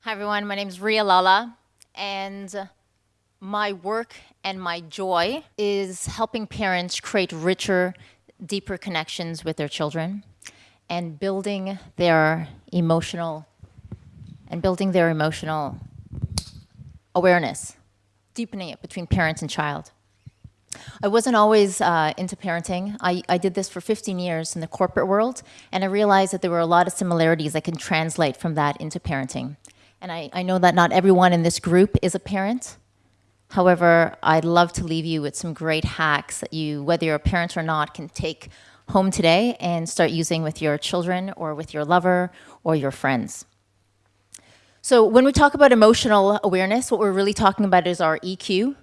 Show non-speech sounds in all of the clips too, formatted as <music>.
Hi everyone, my name is Ria Lala and my work and my joy is helping parents create richer, deeper connections with their children and building their emotional and building their emotional awareness, deepening it between parents and child. I wasn't always uh, into parenting. I, I did this for 15 years in the corporate world, and I realized that there were a lot of similarities I can translate from that into parenting. And I, I know that not everyone in this group is a parent. However, I'd love to leave you with some great hacks that you, whether you're a parent or not, can take home today and start using with your children or with your lover or your friends. So when we talk about emotional awareness, what we're really talking about is our EQ.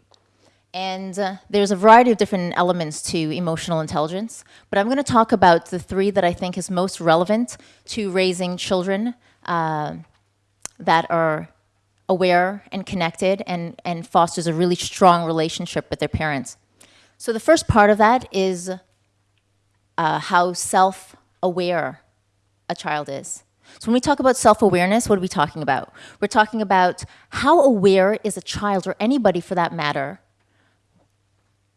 And uh, there's a variety of different elements to emotional intelligence, but I'm gonna talk about the three that I think is most relevant to raising children uh, that are aware and connected and, and fosters a really strong relationship with their parents. So the first part of that is uh, how self-aware a child is. So when we talk about self-awareness, what are we talking about? We're talking about how aware is a child, or anybody for that matter,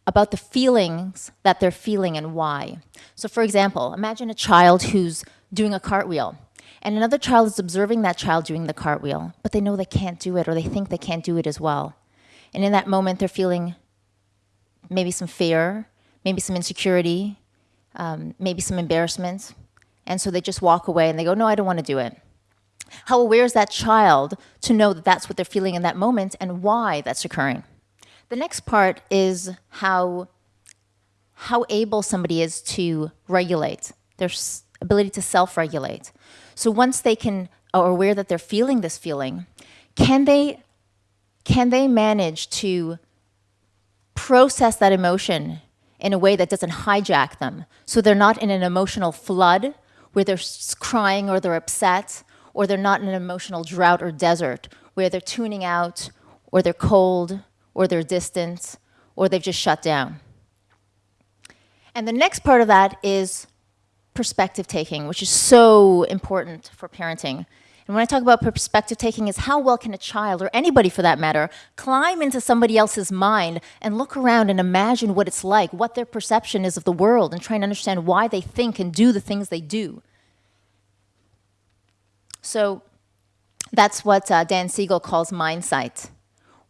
about the feelings that they're feeling and why. So for example, imagine a child who's doing a cartwheel and another child is observing that child doing the cartwheel, but they know they can't do it or they think they can't do it as well. And in that moment, they're feeling maybe some fear, maybe some insecurity, um, maybe some embarrassment, and so they just walk away and they go, no, I don't want to do it. How aware is that child to know that that's what they're feeling in that moment and why that's occurring? The next part is how, how able somebody is to regulate, their ability to self-regulate. So once they can, uh, are aware that they're feeling this feeling, can they, can they manage to process that emotion in a way that doesn't hijack them so they're not in an emotional flood where they're crying or they're upset, or they're not in an emotional drought or desert where they're tuning out, or they're cold, or they're distant, or they've just shut down. And the next part of that is perspective taking, which is so important for parenting. And when I talk about perspective taking is how well can a child, or anybody for that matter, climb into somebody else's mind and look around and imagine what it's like, what their perception is of the world, and try and understand why they think and do the things they do. So that's what uh, Dan Siegel calls mindsight.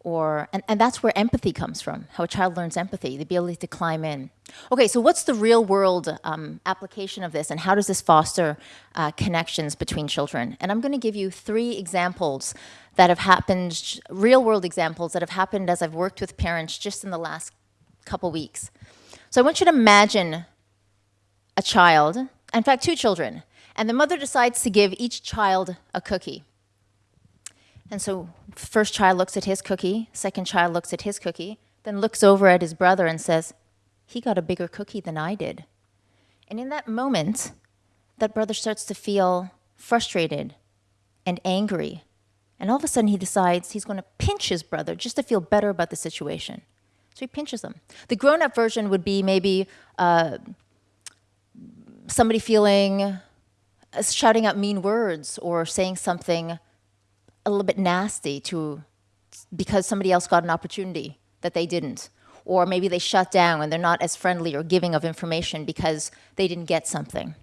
Or, and, and that's where empathy comes from, how a child learns empathy, the ability to climb in. Okay, so what's the real world um, application of this and how does this foster uh, connections between children? And I'm gonna give you three examples that have happened, real world examples that have happened as I've worked with parents just in the last couple weeks. So I want you to imagine a child, in fact two children, and the mother decides to give each child a cookie. And so first child looks at his cookie, second child looks at his cookie, then looks over at his brother and says, he got a bigger cookie than I did. And in that moment, that brother starts to feel frustrated and angry. And all of a sudden he decides he's going to pinch his brother just to feel better about the situation. So he pinches him. The grown-up version would be maybe uh, somebody feeling shouting out mean words or saying something a little bit nasty to because somebody else got an opportunity that they didn't. Or maybe they shut down and they're not as friendly or giving of information because they didn't get something.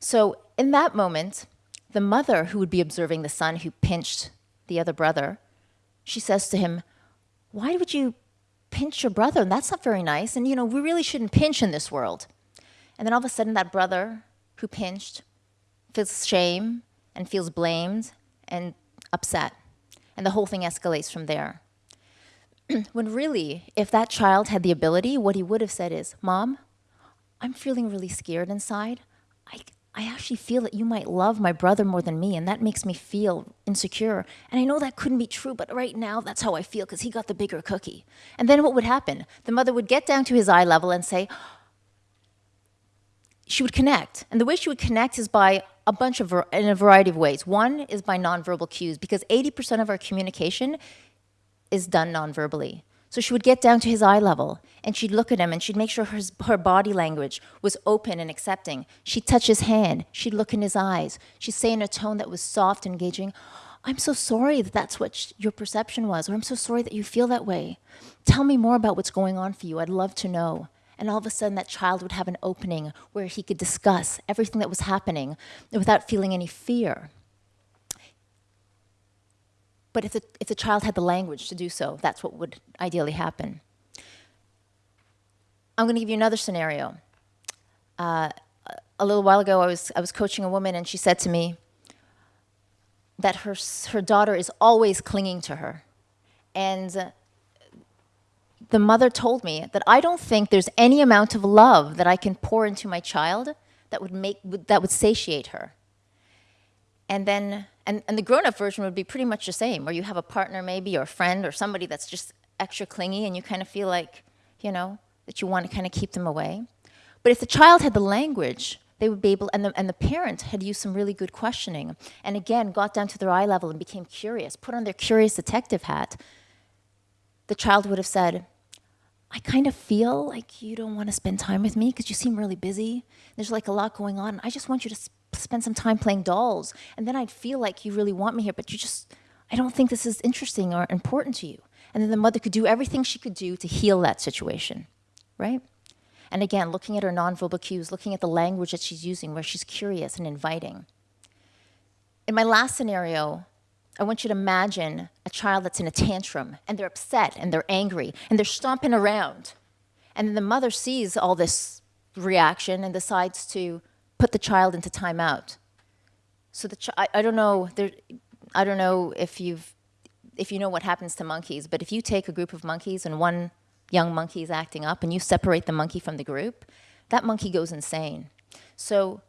So in that moment, the mother who would be observing the son who pinched the other brother, she says to him, why would you pinch your brother? And that's not very nice. And you know, we really shouldn't pinch in this world. And then all of a sudden that brother who pinched feels shame and feels blamed and upset. And the whole thing escalates from there. <clears throat> when really, if that child had the ability, what he would have said is, Mom, I'm feeling really scared inside. I, I actually feel that you might love my brother more than me, and that makes me feel insecure. And I know that couldn't be true, but right now, that's how I feel because he got the bigger cookie. And then what would happen? The mother would get down to his eye level and say, she would connect. And the way she would connect is by a bunch of, in a variety of ways. One is by nonverbal cues, because 80% of our communication is done nonverbally. So she would get down to his eye level and she'd look at him and she'd make sure her, her body language was open and accepting. She'd touch his hand, she'd look in his eyes, she'd say in a tone that was soft and engaging, I'm so sorry that that's what your perception was, or I'm so sorry that you feel that way. Tell me more about what's going on for you. I'd love to know. And all of a sudden, that child would have an opening where he could discuss everything that was happening without feeling any fear. But if the, if the child had the language to do so, that's what would ideally happen. I'm going to give you another scenario. Uh, a little while ago, I was, I was coaching a woman, and she said to me that her, her daughter is always clinging to her. And the mother told me that I don't think there's any amount of love that I can pour into my child that would, make, that would satiate her. And then, and, and the grown-up version would be pretty much the same, where you have a partner maybe, or a friend, or somebody that's just extra clingy, and you kind of feel like, you know, that you want to kind of keep them away. But if the child had the language, they would be able, and the, and the parent had used some really good questioning, and again, got down to their eye level and became curious, put on their curious detective hat, the child would have said, I kind of feel like you don't want to spend time with me because you seem really busy. There's like a lot going on. I just want you to sp spend some time playing dolls. And then I'd feel like you really want me here, but you just, I don't think this is interesting or important to you. And then the mother could do everything she could do to heal that situation, right? And again, looking at her nonverbal cues, looking at the language that she's using where she's curious and inviting. In my last scenario, I want you to imagine a child that's in a tantrum and they're upset and they're angry and they're stomping around. And then the mother sees all this reaction and decides to put the child into timeout. So the I, I don't know there, I don't know if you've if you know what happens to monkeys, but if you take a group of monkeys and one young monkey is acting up and you separate the monkey from the group, that monkey goes insane. So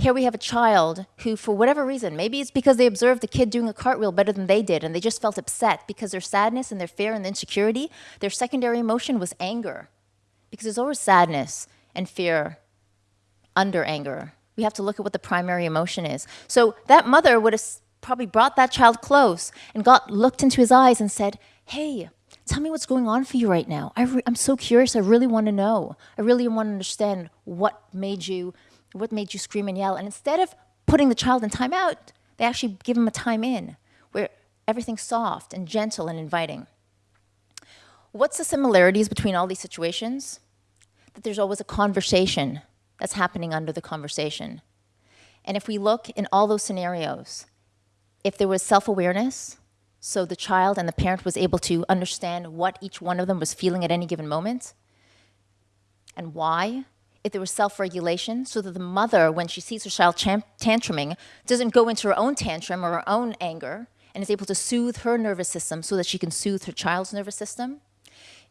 here we have a child who, for whatever reason, maybe it's because they observed the kid doing a cartwheel better than they did and they just felt upset because their sadness and their fear and insecurity, their secondary emotion was anger. Because there's always sadness and fear under anger. We have to look at what the primary emotion is. So that mother would have probably brought that child close and got looked into his eyes and said, hey, tell me what's going on for you right now. I am so curious. I really want to know. I really want to understand what made you what made you scream and yell? And instead of putting the child in timeout, they actually give him a time in where everything's soft and gentle and inviting. What's the similarities between all these situations? That there's always a conversation that's happening under the conversation. And if we look in all those scenarios, if there was self-awareness, so the child and the parent was able to understand what each one of them was feeling at any given moment, and why, if there was self-regulation so that the mother, when she sees her child tantruming, doesn't go into her own tantrum or her own anger and is able to soothe her nervous system so that she can soothe her child's nervous system.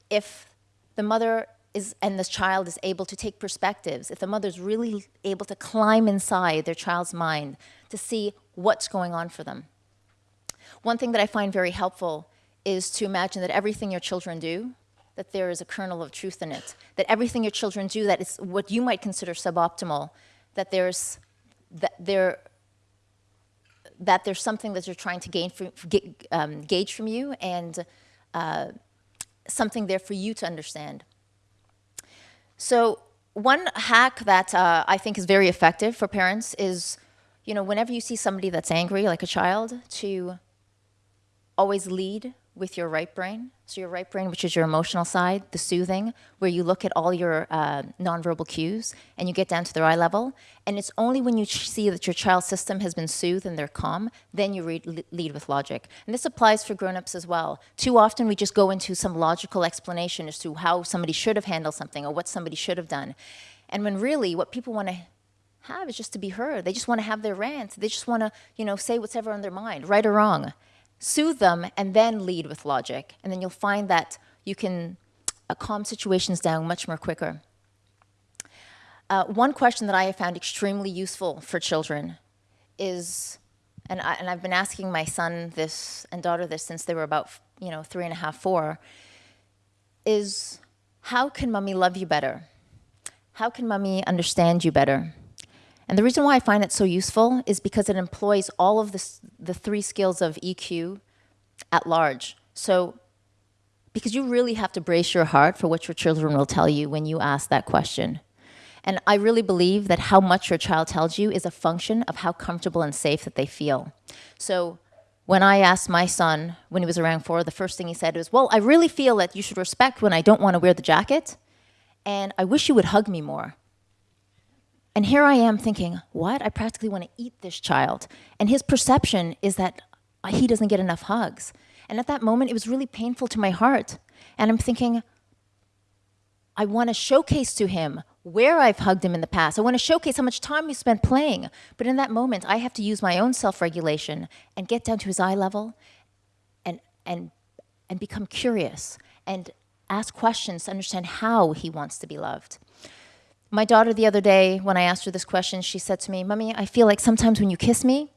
If the mother is, and the child is able to take perspectives, if the mother's really able to climb inside their child's mind to see what's going on for them. One thing that I find very helpful is to imagine that everything your children do that there is a kernel of truth in it, that everything your children do that is what you might consider suboptimal, that there's, that there, that there's something that you're trying to gain from, um, gauge from you and uh, something there for you to understand. So one hack that uh, I think is very effective for parents is, you know, whenever you see somebody that's angry, like a child, to always lead with your right brain. So your right brain, which is your emotional side, the soothing, where you look at all your uh, nonverbal cues and you get down to their eye level. And it's only when you see that your child's system has been soothed and they're calm, then you lead with logic. And this applies for grown-ups as well. Too often we just go into some logical explanation as to how somebody should have handled something or what somebody should have done. And when really what people want to have is just to be heard. They just want to have their rant. They just want to, you know, say what's ever on their mind, right or wrong soothe them, and then lead with logic. And then you'll find that you can uh, calm situations down much more quicker. Uh, one question that I have found extremely useful for children is, and, I, and I've been asking my son this and daughter this since they were about, you know, three and a half, four, is how can mommy love you better? How can mommy understand you better? And the reason why I find it so useful is because it employs all of this, the three skills of EQ at large. So because you really have to brace your heart for what your children will tell you when you ask that question. And I really believe that how much your child tells you is a function of how comfortable and safe that they feel. So when I asked my son when he was around four, the first thing he said was, Well, I really feel that you should respect when I don't want to wear the jacket, and I wish you would hug me more. And here I am thinking, What? I practically want to eat this child. And his perception is that he doesn't get enough hugs. And at that moment, it was really painful to my heart. And I'm thinking, I want to showcase to him where I've hugged him in the past. I want to showcase how much time we spent playing. But in that moment, I have to use my own self-regulation and get down to his eye level and, and, and become curious and ask questions to understand how he wants to be loved. My daughter the other day, when I asked her this question, she said to me, Mommy, I feel like sometimes when you kiss me,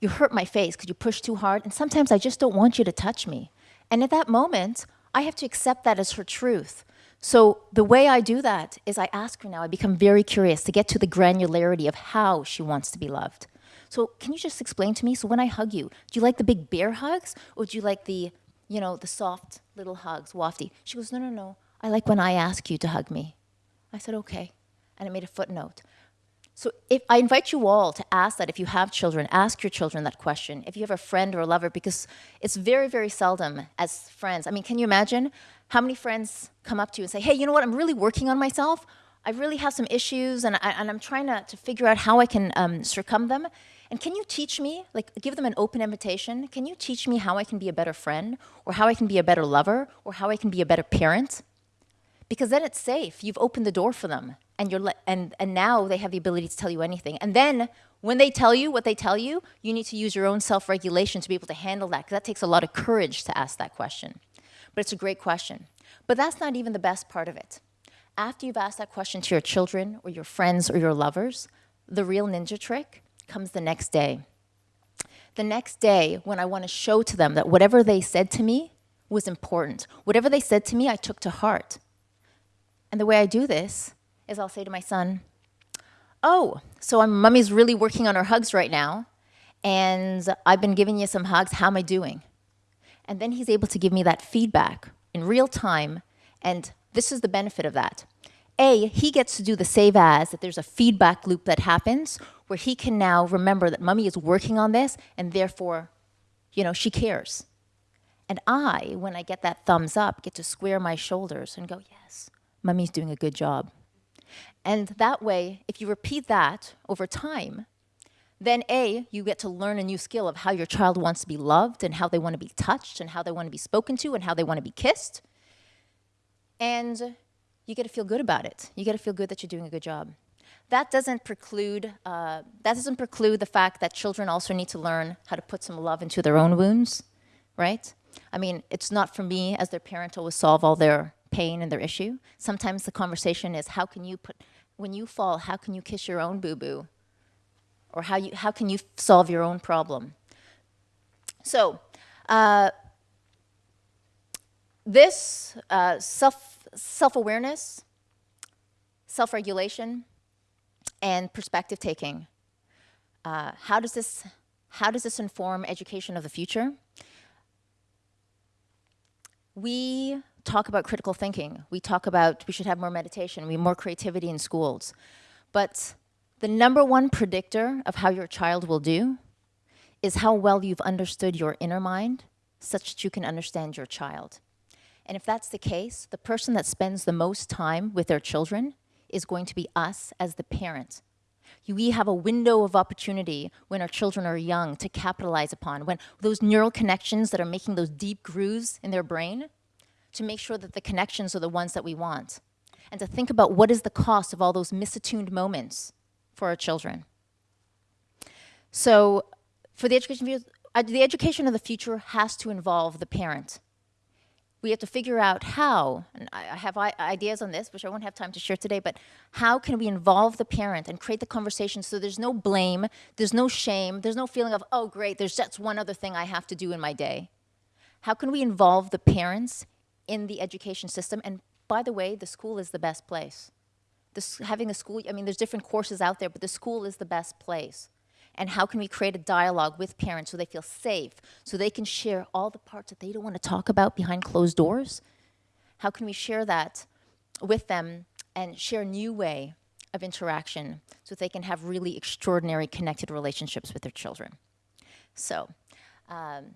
you hurt my face because you push too hard, and sometimes I just don't want you to touch me. And at that moment, I have to accept that as her truth. So the way I do that is I ask her now, I become very curious to get to the granularity of how she wants to be loved. So can you just explain to me, so when I hug you, do you like the big bear hugs or do you like the, you know, the soft little hugs, wafty? She goes, no, no, no, I like when I ask you to hug me. I said, okay, and I made a footnote. So if I invite you all to ask that if you have children, ask your children that question. If you have a friend or a lover, because it's very, very seldom as friends. I mean, can you imagine how many friends come up to you and say, hey, you know what, I'm really working on myself. I really have some issues and, I, and I'm trying to, to figure out how I can um, them. And can you teach me, like give them an open invitation, can you teach me how I can be a better friend or how I can be a better lover or how I can be a better parent? Because then it's safe, you've opened the door for them and, you're and, and now they have the ability to tell you anything. And then when they tell you what they tell you, you need to use your own self-regulation to be able to handle that because that takes a lot of courage to ask that question. But it's a great question. But that's not even the best part of it. After you've asked that question to your children or your friends or your lovers, the real ninja trick comes the next day. The next day when I want to show to them that whatever they said to me was important. Whatever they said to me, I took to heart. And the way I do this is I'll say to my son, oh, so I'm, mommy's really working on her hugs right now, and I've been giving you some hugs, how am I doing? And then he's able to give me that feedback in real time, and this is the benefit of that. A, he gets to do the save as, that there's a feedback loop that happens where he can now remember that mommy is working on this and therefore, you know, she cares. And I, when I get that thumbs up, get to square my shoulders and go, yes, mommy's doing a good job. And that way, if you repeat that over time, then A, you get to learn a new skill of how your child wants to be loved and how they want to be touched and how they want to be spoken to and how they want to be kissed. And you get to feel good about it. You get to feel good that you're doing a good job. That doesn't preclude, uh, that doesn't preclude the fact that children also need to learn how to put some love into their own wounds, right? I mean, it's not for me as their parent to always solve all their pain and their issue. Sometimes the conversation is how can you put, when you fall, how can you kiss your own boo-boo? Or how, you, how can you solve your own problem? So, uh, this uh, self, self-awareness, self-regulation, and perspective taking, uh, how, does this, how does this inform education of the future? We talk about critical thinking. We talk about we should have more meditation, we more creativity in schools. But the number one predictor of how your child will do is how well you've understood your inner mind such that you can understand your child. And if that's the case, the person that spends the most time with their children is going to be us as the parent. We have a window of opportunity when our children are young to capitalize upon, when those neural connections that are making those deep grooves in their brain, to make sure that the connections are the ones that we want. And to think about what is the cost of all those misattuned moments for our children. So for the education, uh, the education of the future has to involve the parent. We have to figure out how, and I have ideas on this, which I won't have time to share today, but how can we involve the parent and create the conversation so there's no blame, there's no shame, there's no feeling of, oh great, there's just one other thing I have to do in my day. How can we involve the parents in the education system. And by the way, the school is the best place. This, having a school, I mean, there's different courses out there, but the school is the best place. And how can we create a dialogue with parents so they feel safe, so they can share all the parts that they don't want to talk about behind closed doors? How can we share that with them and share a new way of interaction so they can have really extraordinary connected relationships with their children? So Um,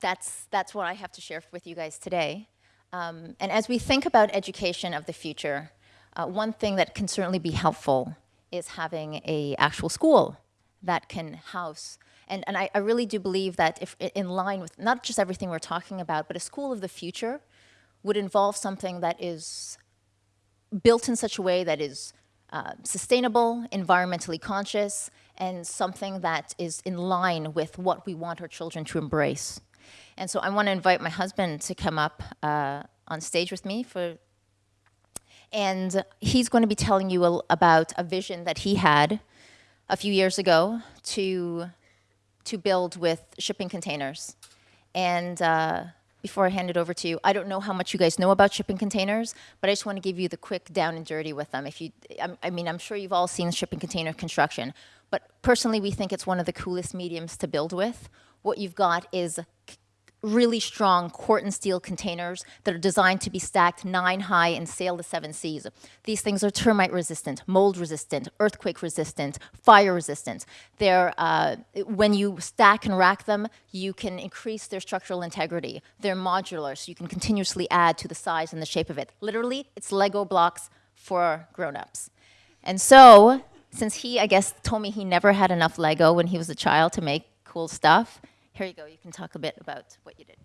that's, that's what I have to share with you guys today. Um, and as we think about education of the future, uh, one thing that can certainly be helpful is having a actual school that can house. And, and I, I really do believe that if in line with not just everything we're talking about, but a school of the future would involve something that is built in such a way that is uh, sustainable, environmentally conscious, and something that is in line with what we want our children to embrace. And so I want to invite my husband to come up uh, on stage with me for, and he's going to be telling you about a vision that he had a few years ago to, to build with shipping containers. And uh, before I hand it over to you, I don't know how much you guys know about shipping containers, but I just want to give you the quick down and dirty with them. If you, I mean, I'm sure you've all seen shipping container construction, but personally, we think it's one of the coolest mediums to build with. What you've got is really strong Corten steel containers that are designed to be stacked nine high and sail the seven seas. These things are termite resistant, mold resistant, earthquake resistant, fire resistant. They're, uh, when you stack and rack them, you can increase their structural integrity. They're modular, so you can continuously add to the size and the shape of it. Literally, it's Lego blocks for grown-ups. And so, since he, I guess, told me he never had enough Lego when he was a child to make cool stuff, here you go. You can talk a bit about what you did.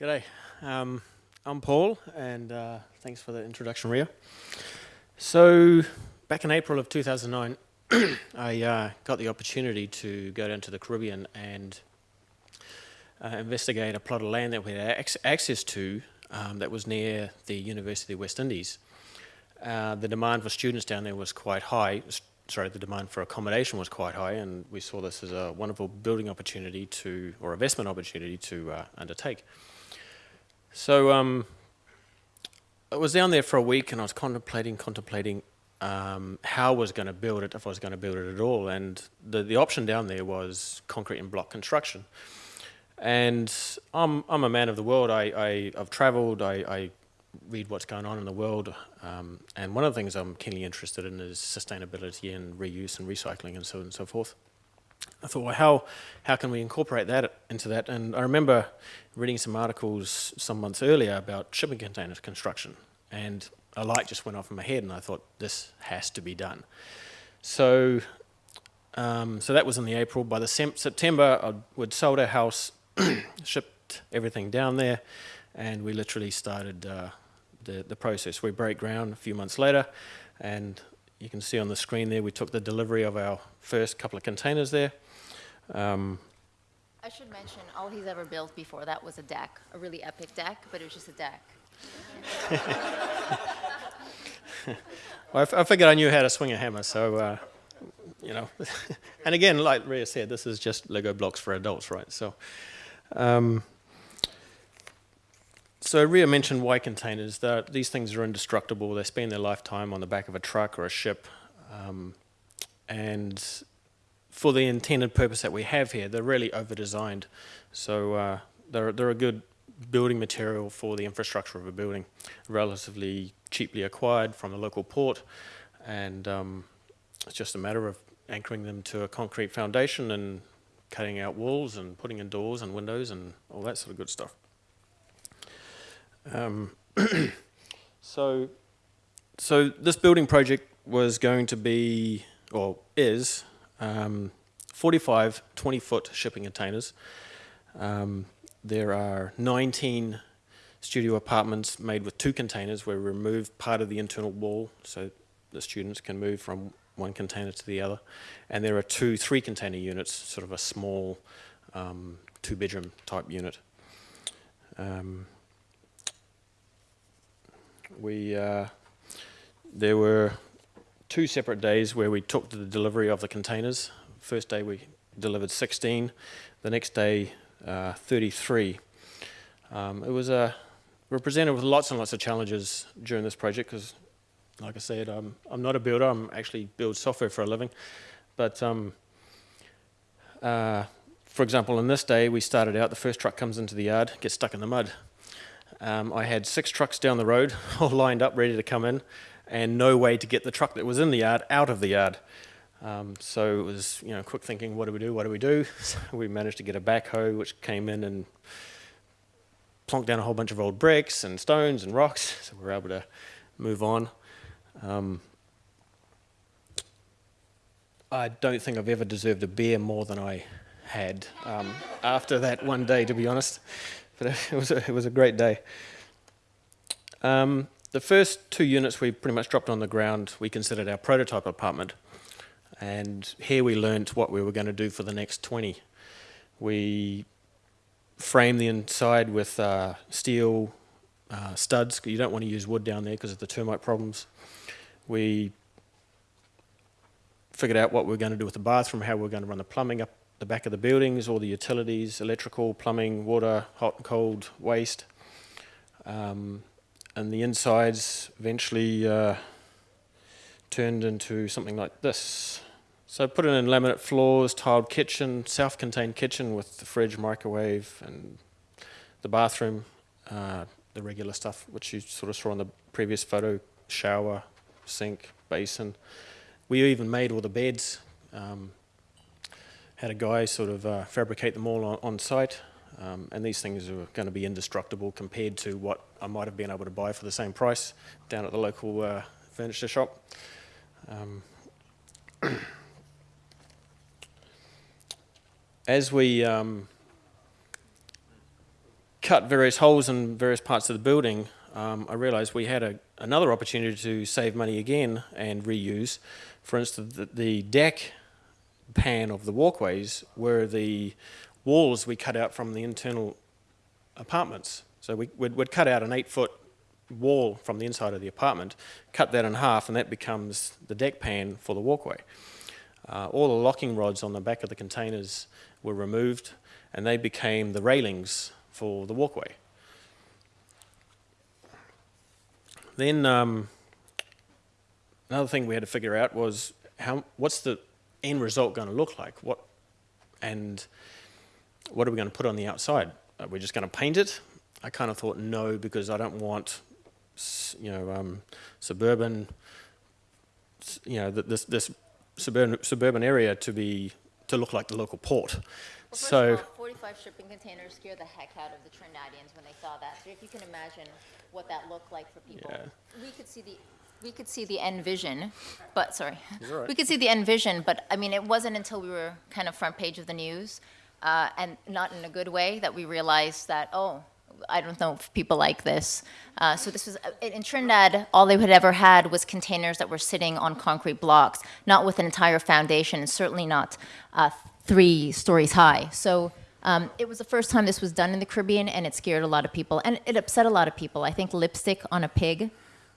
G'day. Um, I'm Paul, and uh, thanks for the introduction, Ria. So, back in April of 2009, <clears throat> I uh, got the opportunity to go down to the Caribbean and uh, investigate a plot of land that we had access to um, that was near the University of West Indies. Uh, the demand for students down there was quite high. Sorry, the demand for accommodation was quite high, and we saw this as a wonderful building opportunity to, or investment opportunity to uh, undertake. So um, I was down there for a week, and I was contemplating, contemplating um, how I was going to build it, if I was going to build it at all. And the, the option down there was concrete and block construction. And I'm, I'm a man of the world. I, I, have traveled, I, I read what's going on in the world. Um, and one of the things I'm keenly interested in is sustainability and reuse and recycling and so on and so forth. I thought, well, how, how can we incorporate that into that? And I remember reading some articles some months earlier about shipping container construction. And a light just went off in my head and I thought, this has to be done. So, um, so that was in the April. By the September, I would sold our house <clears throat> shipped everything down there, and we literally started uh, the, the process. We break ground a few months later, and you can see on the screen there, we took the delivery of our first couple of containers there. Um, I should mention, all he's ever built before that was a deck, a really epic deck, but it was just a deck. <laughs> well, I, figured I knew how to swing a hammer, so, uh, you know. <laughs> and again, like Ria said, this is just Lego blocks for adults, right? So. Um, so Ria mentioned Y containers. That these things are indestructible. They spend their lifetime on the back of a truck or a ship. Um, and for the intended purpose that we have here, they're really over-designed. So uh, they're, they're a good building material for the infrastructure of a building, relatively cheaply acquired from a local port. And um, it's just a matter of anchoring them to a concrete foundation and cutting out walls and putting in doors and windows and all that sort of good stuff. Um, <clears throat> so, so this building project was going to be, or is, um, 45 20-foot shipping containers. Um, there are 19 studio apartments made with two containers where we remove part of the internal wall so the students can move from one container to the other. And there are two three container units, sort of a small um, two bedroom type unit. Um, we, uh, there were two separate days where we took the delivery of the containers. First day we delivered 16, the next day uh, 33. Um, it was a, we presented with lots and lots of challenges during this project because like I said, I'm, I'm not a builder. I'm actually build software for a living. But um, uh, for example, on this day, we started out, the first truck comes into the yard, gets stuck in the mud. um, I had six trucks down the road, <laughs> all lined up, ready to come in, and no way to get the truck that was in the yard out of the yard. Um, so it was, you know, quick thinking, what do we do? What do we do? So <laughs> we managed to get a backhoe, which came in and plonked down a whole bunch of old bricks and stones and rocks. <laughs> So we were able to move on. Um, I don't think I've ever deserved a beer more than I had um, after that one day, to be honest. But <laughs> it was a, it was a great day. Um, the first two units we pretty much dropped on the ground, we considered our prototype apartment. And here we learnt what we were going to do for the next 20. We framed the inside with uh, steel uh, studs. You don't want to use wood down there because of the termite problems. We figured out what we were going to do with the bathroom, how we were going to run the plumbing up the back of the buildings, all the utilities, electrical, plumbing, water, hot and cold, waste. Um, and the insides eventually uh, turned into something like this. So put in laminate floors, tiled kitchen, self-contained kitchen with the fridge, microwave, and the bathroom, uh, the regular stuff which you sort of saw in the previous photo, shower, sink, basin. We even made all the beds. Um, had a guy sort of uh, fabricate them all on, on site. Um, and these things are going to be indestructible compared to what I might have been able to buy for the same price down at the local uh, furniture shop. Um, <clears throat> as we um, cut various holes in various parts of the building, um, I realized we had a, another opportunity to save money again and reuse. For instance, the, the deck pan of the walkways were the walls we cut out from the internal apartments. So we, would we'd cut out an eight foot wall from the inside of the apartment, cut that in half, and that becomes the deck pan for the walkway. Uh, all the locking rods on the back of the containers were removed and they became the railings for the walkway. Then um, another thing we had to figure out was how what's the end result going to look like? What and what are we going to put on the outside? Are we just going to paint it? I kind of thought no because I don't want you know um, suburban you know this this suburban suburban area to be to look like the local port. Well, so 45 shipping containers scared the heck out of the Trinidadians when they saw that. So if you can imagine what that looked like for people, Yeah. we could see the we could see the end vision, but sorry, right. we could see the end vision. But I mean, it wasn't until we were kind of front page of the news, uh, and not in a good way, that we realized that oh. I don't know if people like this. Uh, so this was in in Trinidad. All they had ever had was containers that were sitting on concrete blocks, not with an entire foundation, and certainly not uh, three stories high. So um, it was the first time this was done in the Caribbean, and it scared a lot of people, and it upset a lot of people. I think lipstick on a pig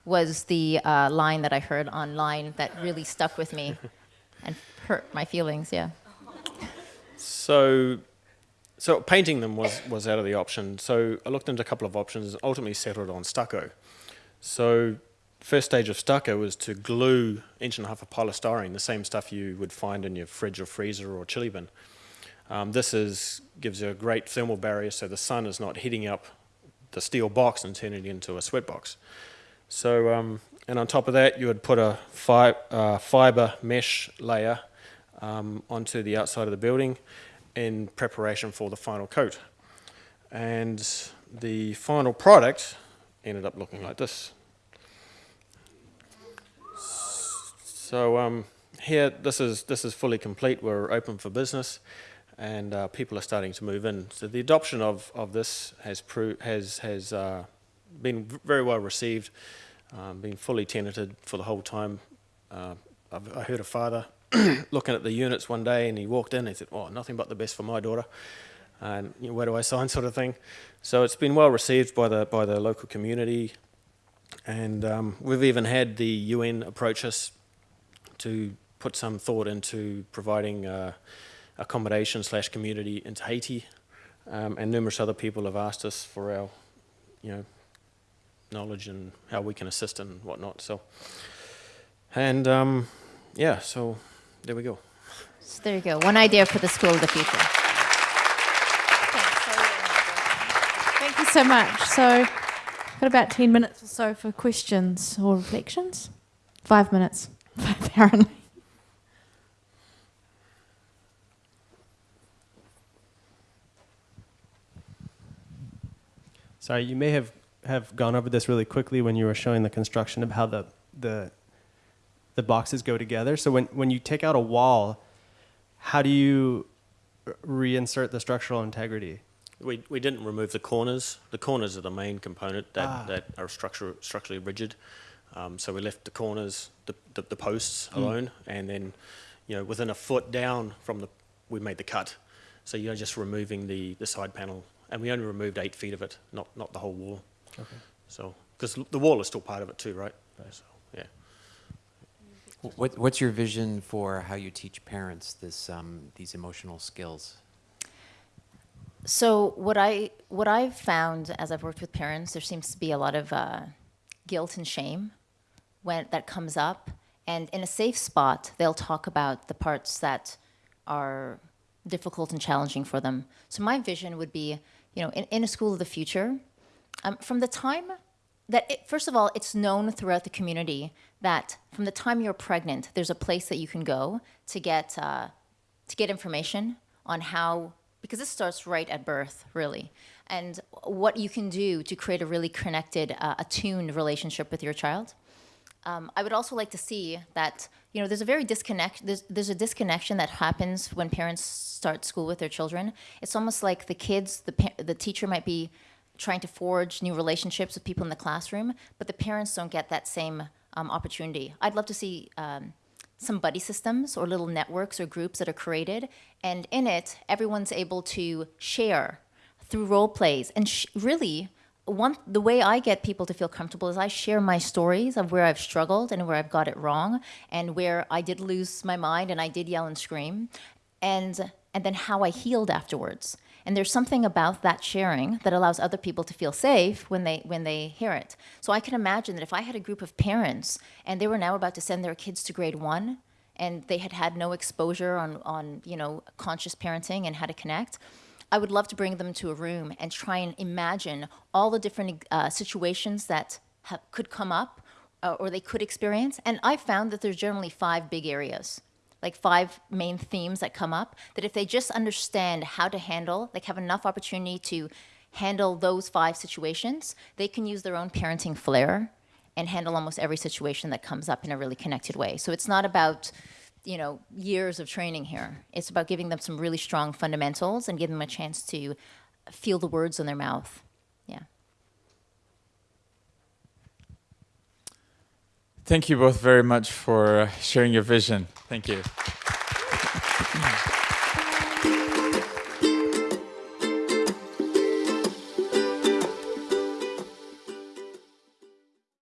was the uh, line that I heard online that really stuck with me <laughs> and hurt my feelings. Yeah. So, so painting them was, was out of the option. So I looked into a couple of options, and ultimately settled on stucco. So first stage of stucco was to glue inch and a half of polystyrene, the same stuff you would find in your fridge or freezer or chilly bin. Um, this is, gives you a great thermal barrier so the sun is not heating up the steel box and turning it into a sweat box. So, um, and on top of that, you would put a fi uh, fiber mesh layer um, onto the outside of the building in preparation for the final coat. And the final product ended up looking like this. So um, here, this is this is fully complete. We're open for business, and uh, people are starting to move in. So the adoption of, of this has pro- has has uh, been very well received. Um, been fully tenanted for the whole time. Uh, I've, I heard a father <coughs> looking at the units one day, and he walked in. and He said, "Oh, nothing but the best for my daughter." And you know, where do I <laughs> sign, sort of thing. So it's been well received by the by the local community, and um, we've even had the UN approach us to put some thought into providing uh, accommodation slash community into Haiti, um, and numerous other people have asked us for our, you know, knowledge and how we can assist and whatnot. So, and um, yeah, so there we go. So there you go. One idea for the school of the future. Thank you so much. So, Got about 10 minutes or so for questions or reflections. Five minutes, <laughs> apparently. Sorry, you may have, have gone over this really quickly when you were showing the construction of how the, the, the boxes go together. So when, when you take out a wall, how do you reinsert the structural integrity? We, we didn't remove the corners. The corners are the main component that, Ah. that are structure, structurally rigid. Um, so we left the corners, the, the, the posts Hmm. alone, and then, you know, within a foot down from the, we made the cut. So you're just removing the, the side panel, and we only removed eight feet of it, not, not the whole wall. Okay. So, because the wall is still part of it too, right? So, yeah. What, what's your vision for how you teach parents this, um, these emotional skills? So what I what I've found as I've worked with parents, there seems to be a lot of uh, guilt and shame when that comes up, and in a safe spot, they'll talk about the parts that are difficult and challenging for them. So my vision would be, you know, in, in a school of the future, um, from the time that it, first of all, it's known throughout the community that from the time you're pregnant, there's a place that you can go to get uh, to get information on how because this starts right at birth, really, and what you can do to create a really connected, uh, attuned relationship with your child. Um, I would also like to see that you know there's a very disconnect there's, there's a disconnection that happens when parents start school with their children. It's almost like the kids, the the teacher might be trying to forge new relationships with people in the classroom, but the parents don't get that same um, opportunity. I'd love to see. Um, some buddy systems or little networks or groups that are created, and in it, everyone's able to share through role plays. And really, one the way I get people to feel comfortable is I share my stories of where I've struggled and where I've got it wrong, and where I did lose my mind and I did yell and scream, and and then how I healed afterwards. And there's something about that sharing that allows other people to feel safe when they when they hear it. So I can imagine that if I had a group of parents and they were now about to send their kids to grade one, and they had had no exposure on on you know conscious parenting and how to connect, I would love to bring them to a room and try and imagine all the different uh, situations that ha- could come up uh, or they could experience. And I found that there's generally five big areas, like five main themes that come up. That if they just understand how to handle, like have enough opportunity to handle those five situations, they can use their own parenting flair and handle almost every situation that comes up in a really connected way. So it's not about you know years of training here. It's about giving them some really strong fundamentals and giving them a chance to feel the words in their mouth. Yeah. Thank you both very much for uh, sharing your vision. Thank you. <laughs>